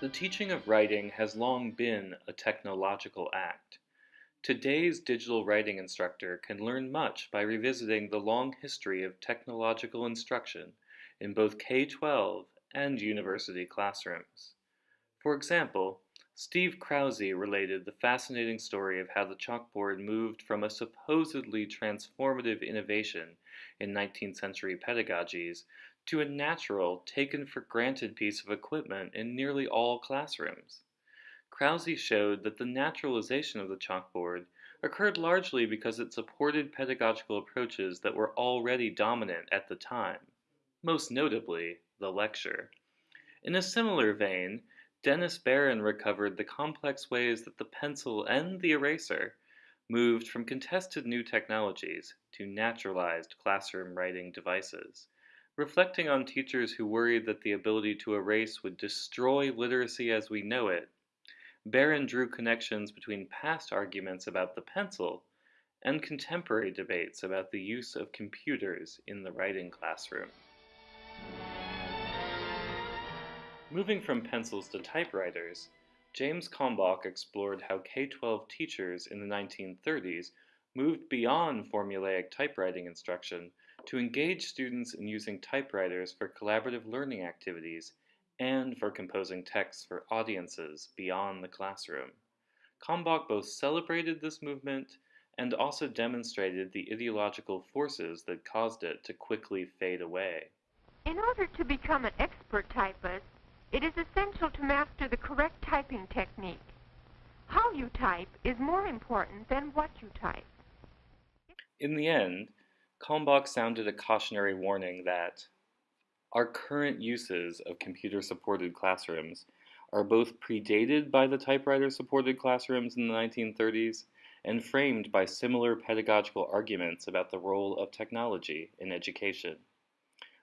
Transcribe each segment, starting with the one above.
The teaching of writing has long been a technological act. Today's digital writing instructor can learn much by revisiting the long history of technological instruction in both K-12 and university classrooms. For example, Steve Krause related the fascinating story of how the chalkboard moved from a supposedly transformative innovation in 19th century pedagogies to a natural, taken for granted piece of equipment in nearly all classrooms. Krause showed that the naturalization of the chalkboard occurred largely because it supported pedagogical approaches that were already dominant at the time, most notably the lecture. In a similar vein, Dennis Baron recovered the complex ways that the pencil and the eraser moved from contested new technologies to naturalized classroom writing devices. Reflecting on teachers who worried that the ability to erase would destroy literacy as we know it, Baron drew connections between past arguments about the pencil and contemporary debates about the use of computers in the writing classroom. Moving from pencils to typewriters, James Kalmbach explored how K-12 teachers in the 1930s moved beyond formulaic typewriting instruction to engage students in using typewriters for collaborative learning activities and for composing texts for audiences beyond the classroom. Kalmbach both celebrated this movement and also demonstrated the ideological forces that caused it to quickly fade away. In order to become an expert typist, it is essential to master the correct typing technique. How you type is more important than what you type. In the end, Kalmbach sounded a cautionary warning that our current uses of computer-supported classrooms are both predated by the typewriter-supported classrooms in the 1930s and framed by similar pedagogical arguments about the role of technology in education.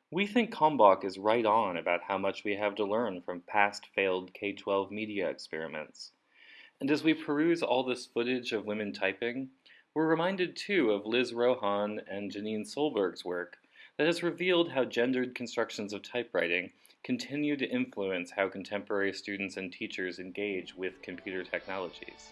We think Kalmbach is right on about how much we have to learn from past failed K-12 media experiments. And as we peruse all this footage of women typing, we're reminded too of Liz Rohan and Janine Solberg's work that has revealed how gendered constructions of typewriting continue to influence how contemporary students and teachers engage with computer technologies.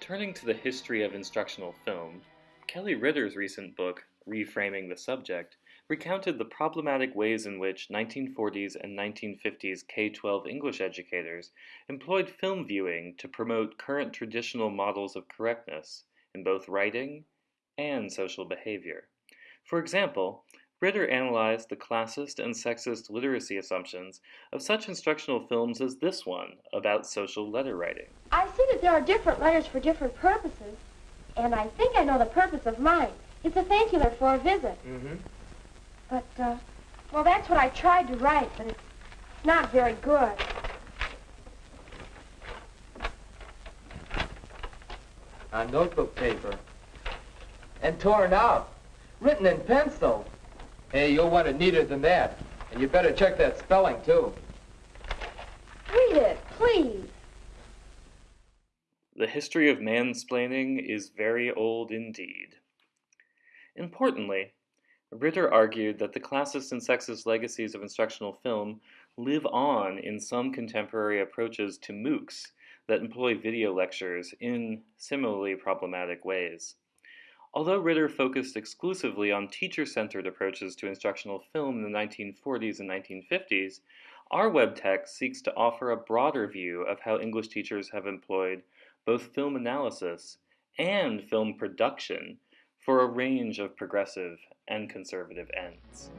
Turning to the history of instructional film, Kelly Ritter's recent book, Reframing the Subject, recounted the problematic ways in which 1940s and 1950s K-12 English educators employed film viewing to promote current traditional models of correctness in both writing and social behavior. For example, Ritter analyzed the classist and sexist literacy assumptions of such instructional films as this one about social letter writing. I see that there are different letters for different purposes, and I think I know the purpose of mine. It's a thank you letter for a visit. Mm-hmm. But, uh, well, that's what I tried to write, but it's not very good. On notebook paper. And torn out. Written in pencil. Hey, you'll want it neater than that. And you better check that spelling, too. Read it, please. The history of mansplaining is very old indeed. Importantly, Ritter argued that the classist and sexist legacies of instructional film live on in some contemporary approaches to MOOCs that employ video lectures in similarly problematic ways. Although Ritter focused exclusively on teacher-centered approaches to instructional film in the 1940s and 1950s, our web text seeks to offer a broader view of how English teachers have employed both film analysis and film production for a range of progressive and conservative ends.